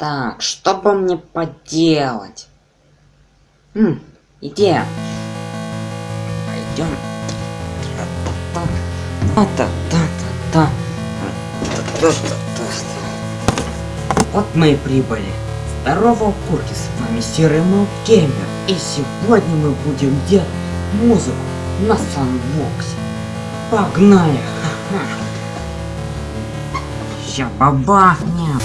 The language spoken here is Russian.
Так, что бы мне поделать? Хм, идея. Пойдем. Та-та-та-та-та. Вот мы и прибыли. Здорово, Куртис, с вами Серый Мелкемер. И сегодня мы будем делать музыку на санбоксе. Погнали! Ща бабахнем!